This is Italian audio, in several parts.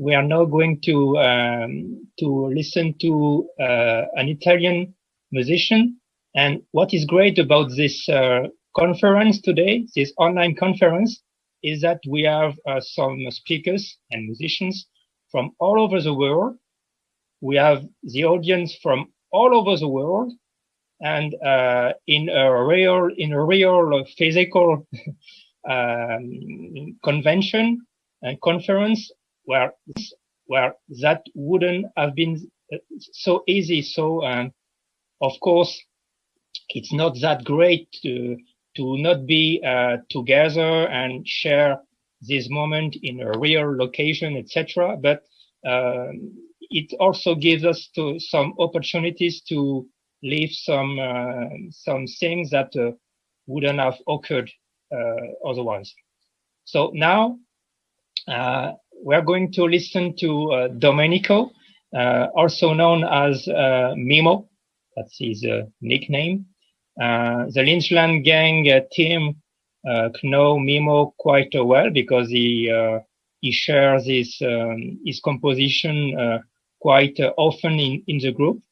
we are now going to um, to listen to uh, an Italian musician. And what is great about this uh, conference today, this online conference, is that we have uh, some speakers and musicians from all over the world. We have the audience from all over the world, and uh, in a real in a real physical um, convention and conference where where that wouldn't have been uh, so easy. So um, of course, it's not that great to to not be uh, together and share this moment in a real location, etc. But um, it also gives us to some opportunities to leave some uh, some things that uh, wouldn't have occurred uh, otherwise. So now uh, we're going to listen to uh, Domenico, also known as Mimo. That's his nickname. the Lynchland Gang team know Mimo quite well because he he shares his um, his composition uh, quite uh, often in in the group.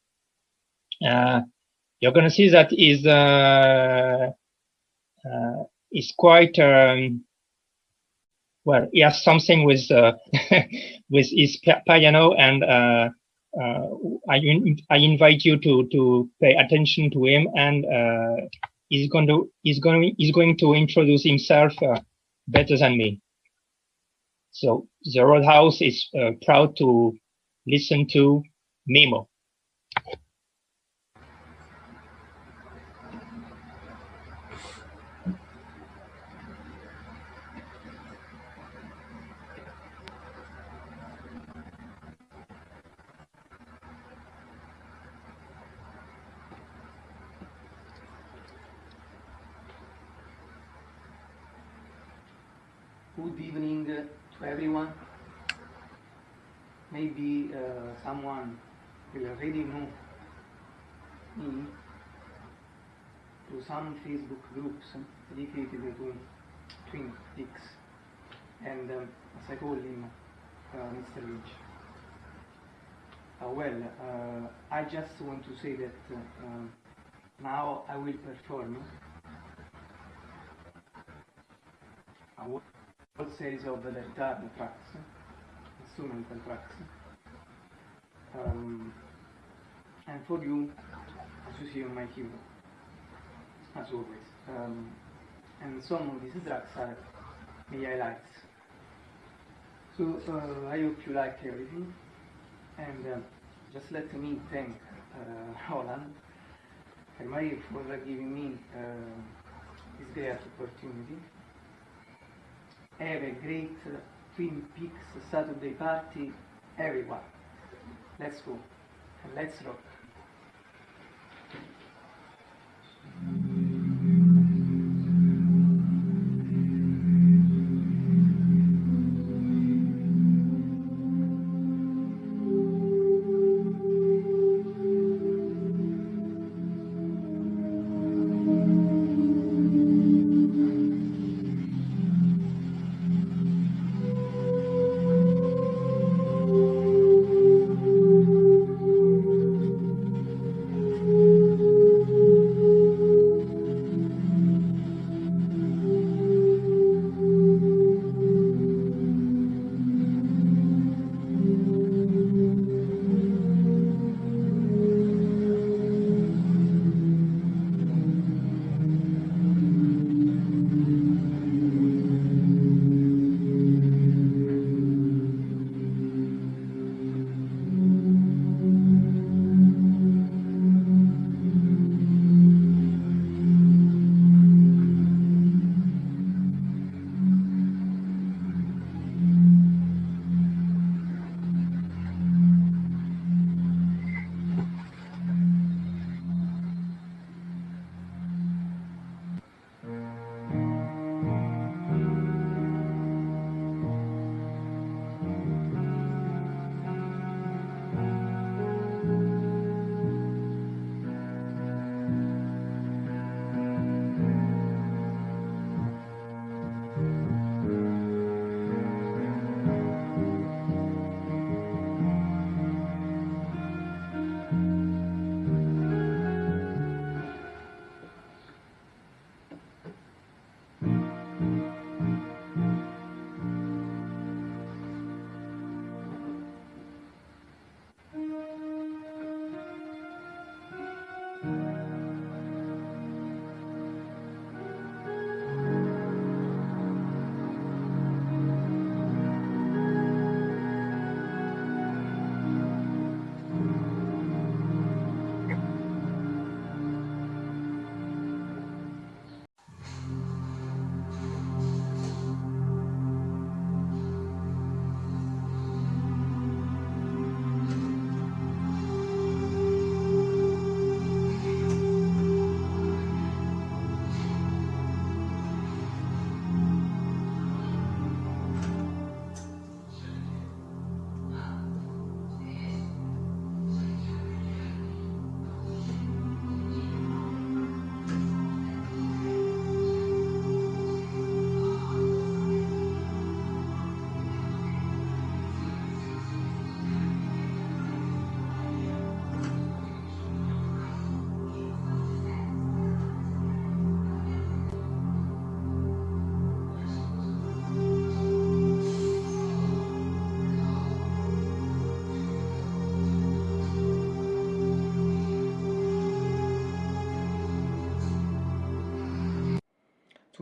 Uh, you're going to see that is is quite um, well. He has something with with his piano, and I I invite you to to pay attention to him and he's going to he's going he's going to introduce himself uh, better than me. So the Roadhouse is uh, proud to listen to Mimo. Good evening to everyone. Maybe uh, someone will already know me through some Facebook groups dedicated to Twin Peaks and um, as I call him uh, Mr. Lynch. Uh, well, uh, I just want to say that uh, now I will perform series of the guitar tracks, instrumental tracks. Um, and for you, as you see on my keyboard, as always. Um, and some of these tracks are my highlights. So uh, I hope you like everything, and uh, just let me thank uh, Roland Marie for giving me uh, this great opportunity have a great Twin Peaks Saturday party, everyone. Let's go and let's rock.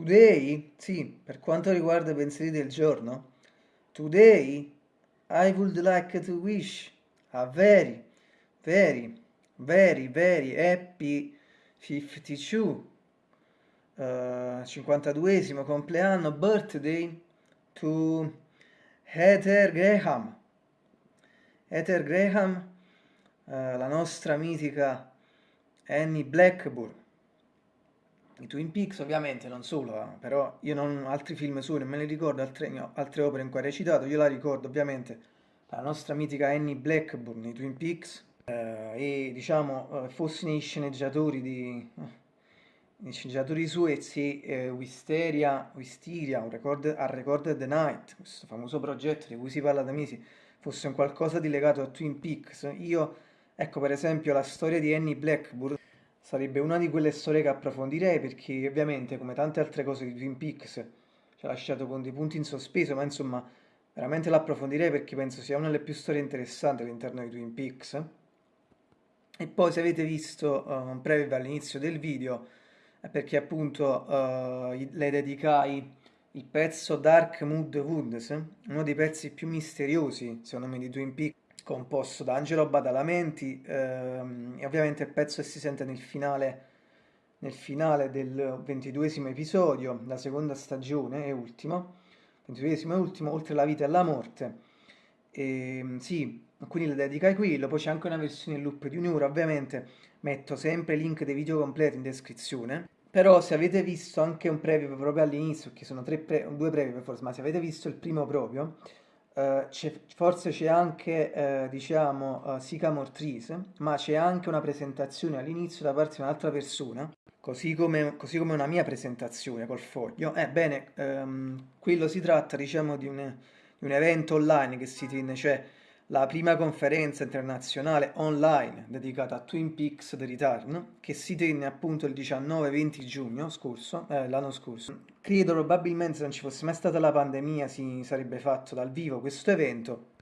Today, sì, per quanto riguarda i pensieri del giorno, today I would like to wish a very, very, very, very happy 52, uh, 52esimo compleanno, birthday to Heather Graham. Heather Graham, uh, la nostra mitica Annie Blackburn i Twin Peaks ovviamente non solo, però io non altri film sui non me ne ricordo, altre, altre opere in cui ha recitato, io la ricordo ovviamente la nostra mitica Annie Blackburn, i Twin Peaks, eh, e diciamo eh, fossi nei sceneggiatori di... Eh, nei sceneggiatori suezi eh, Wisteria, Wisteria un record, a Recorded the Night, questo famoso progetto di cui si parla da mesi, fosse un qualcosa di legato a Twin Peaks. Io, ecco per esempio la storia di Annie Blackburn, sarebbe una di quelle storie che approfondirei perché ovviamente come tante altre cose di Twin Peaks ci ha lasciato con dei punti in sospeso, ma insomma veramente l'approfondirei perché penso sia una delle più storie interessanti all'interno di Twin Peaks. E poi se avete visto uh, un preview all'inizio del video è perché appunto uh, le dedicai il pezzo Dark Mood Woods, uno dei pezzi più misteriosi secondo me di Twin Peaks composto da Angelo Badalamenti ehm, e ovviamente il pezzo che si sente nel finale, nel finale del ventiduesimo episodio, la seconda stagione e ultimo, ventiduesimo e ultimo, oltre la vita e la morte. E, ehm, sì, quindi le dedica a quello, poi c'è anche una versione in loop di un'ora, ovviamente metto sempre il link dei video completi in descrizione. Però se avete visto anche un preview proprio all'inizio, che sono pre due preview forse, ma se avete visto il primo proprio, forse c'è anche, uh, diciamo, Sycamore Trees, ma c'è anche una presentazione all'inizio da parte di un'altra persona, così come, così come, una mia presentazione col foglio. Ebbene, um, quello si tratta, diciamo, di un, di un, evento online che si tiene, cioè la prima conferenza internazionale online dedicata a Twin Peaks The Return, che si tenne appunto il 19-20 giugno scorso, eh, l'anno scorso. Credo probabilmente se non ci fosse mai stata la pandemia si sarebbe fatto dal vivo questo evento.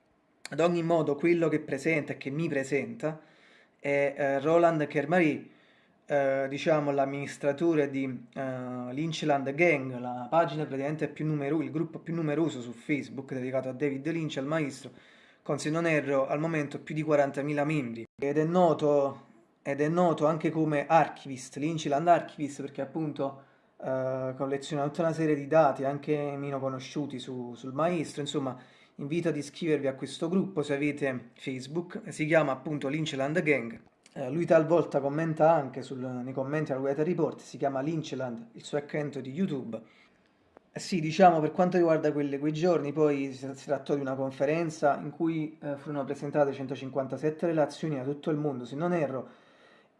Ad ogni modo quello che presenta e che mi presenta è eh, Roland Kermary, eh, diciamo l'amministratore di uh, Lynchland Gang, la pagina praticamente più numerosa, il gruppo più numeroso su Facebook dedicato a David Lynch, al maestro, con se non erro al momento più di 40.000 membri. Ed è noto, ed è noto anche come archivist, Lynchland Archivist perché appunto eh, colleziona tutta una serie di dati anche meno conosciuti su, sul maestro, insomma invito ad iscrivervi a questo gruppo se avete Facebook, si chiama appunto Lynchland Gang. Eh, lui talvolta commenta anche sul, nei commenti al Weather Report, si chiama Lynchland, il suo account di YouTube sì, diciamo per quanto riguarda quelle, quei giorni, poi si, si, trattò di una conferenza in cui eh, furono presentate 157 relazioni da tutto il mondo, se non erro,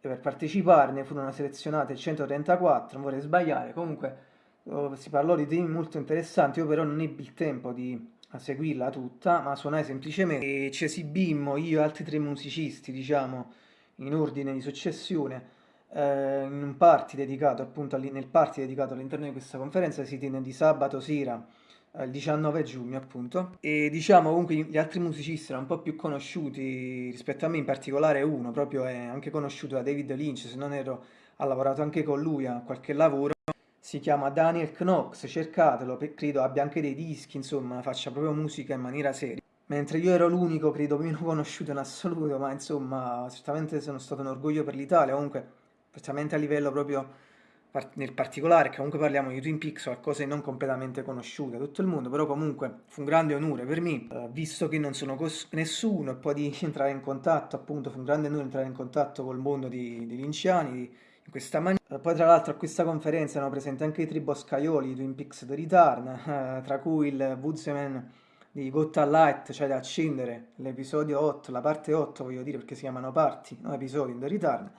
e per parteciparne furono selezionate 134, non vorrei sbagliare, comunque oh, si parlò di temi molto interessanti, io però non ebbi il tempo di seguirla tutta, ma suonai semplicemente. E ci esibimmo io e altri tre musicisti, diciamo, in ordine di successione, eh, in un party dedicato appunto nel party dedicato all'interno di questa conferenza si tiene di sabato sera eh, il 19 giugno appunto. E diciamo comunque gli altri musicisti erano un po' più conosciuti rispetto a me in particolare uno proprio è anche conosciuto da David Lynch se non ero ha lavorato anche con lui a qualche lavoro. Si chiama Daniel Knox cercatelo credo abbia anche dei dischi insomma faccia proprio musica in maniera seria. Mentre io ero l'unico credo meno conosciuto in assoluto ma insomma certamente sono stato un orgoglio per l'Italia. Comunque specialmente a livello proprio nel particolare, che comunque parliamo di Twin Peaks, di non completamente conosciuto a tutto il mondo, però comunque fu un grande onore per me, eh, visto che non sono nessuno, e poi di entrare in contatto, appunto, fu un grande onore entrare in contatto col mondo di, dei linciani, di, in questa maniera. Eh, poi tra l'altro a questa conferenza erano presenti anche i triboscaioli di Twin Peaks The Return, eh, tra cui il Woodsman di Gotta Light, cioè da accendere, l'episodio 8, la parte 8 voglio dire perché si chiamano parti, no episodi in The Return,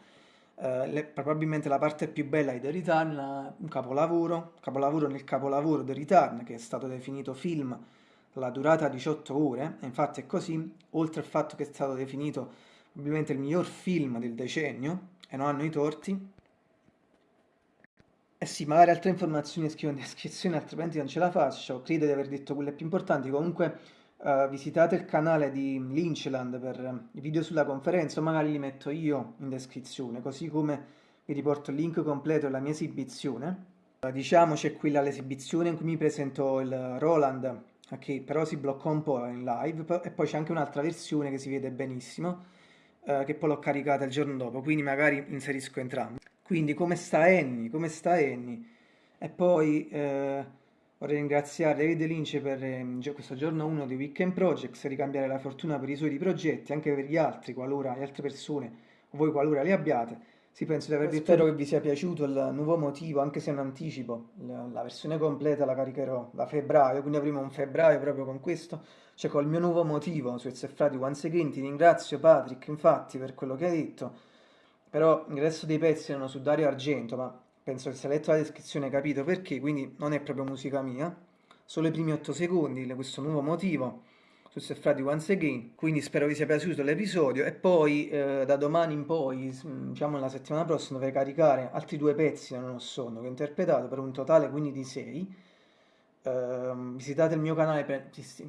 Uh, le, probabilmente la parte più bella di The Return, un capolavoro, capolavoro nel capolavoro The Return, che è stato definito film la durata 18 ore, e infatti è così, oltre al fatto che è stato definito probabilmente il miglior film del decennio, e non hanno i torti. Eh sì, magari altre informazioni scrivo in descrizione, altrimenti non ce la faccio, credo di aver detto quelle più importanti, comunque uh, visitate il canale di Lynchland per i video sulla conferenza o magari li metto io in descrizione, così come vi riporto il link completo della mia esibizione. Diciamo c'è quella l'esibizione in cui mi presento il Roland, che però si blocca un po' in live, e poi c'è anche un'altra versione che si vede benissimo, eh, che poi l'ho caricata il giorno dopo, quindi magari inserisco entrambi. Quindi come sta Annie? Come sta Annie? E poi eh, vorrei ringraziare David Lynch per eh, questo giorno 1 di Weekend Projects, ricambiare la fortuna per i suoi progetti, anche per gli altri, qualora le altre persone, o voi qualora li abbiate. Sì, penso di avervi Spero che vi sia piaciuto il nuovo motivo, anche se un anticipo. La versione completa la caricherò da febbraio, quindi avremo un febbraio proprio con questo, cioè col mio nuovo motivo su Frati Once Again. Ti ringrazio Patrick, infatti, per quello che hai detto. Però il resto dei pezzi erano su Dario Argento, ma penso che se hai letto la descrizione hai capito perché, quindi non è proprio musica mia. Solo i primi 8 secondi, questo nuovo motivo su Sefrati Once Again, quindi spero vi sia piaciuto l'episodio e poi eh, da domani in poi, diciamo la settimana prossima, dovrei caricare altri due pezzi da Non ho sonno che ho interpretato per un totale quindi di 6. Eh, visitate il mio canale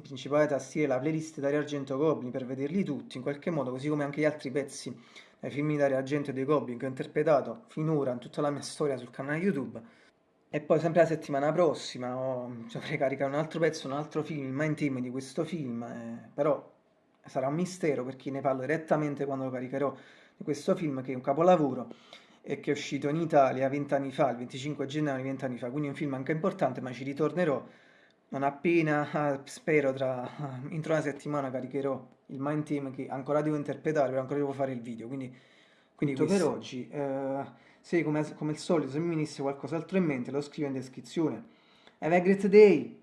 principale tastiere, la playlist Dario Argento Goblin per vederli tutti in qualche modo, così come anche gli altri pezzi dai film di Argento e dei Goblin che ho interpretato finora in tutta la mia storia sul canale YouTube. E poi sempre la settimana prossima oh, dovrei caricare un altro pezzo, un altro film, il main team di questo film, eh, però sarà un mistero perché ne parlo direttamente quando lo caricherò di questo film che è un capolavoro e che è uscito in Italia vent'anni fa, il 25 gennaio vent'anni fa, quindi è un film anche importante, ma ci ritornerò non appena, spero, tra, entro una settimana caricherò il main team che ancora devo interpretare, ancora devo fare il video, quindi, quindi per oggi... Eh, se come, come al solito se mi venisse qualcos'altro in mente lo scrivo in descrizione. Have a great day!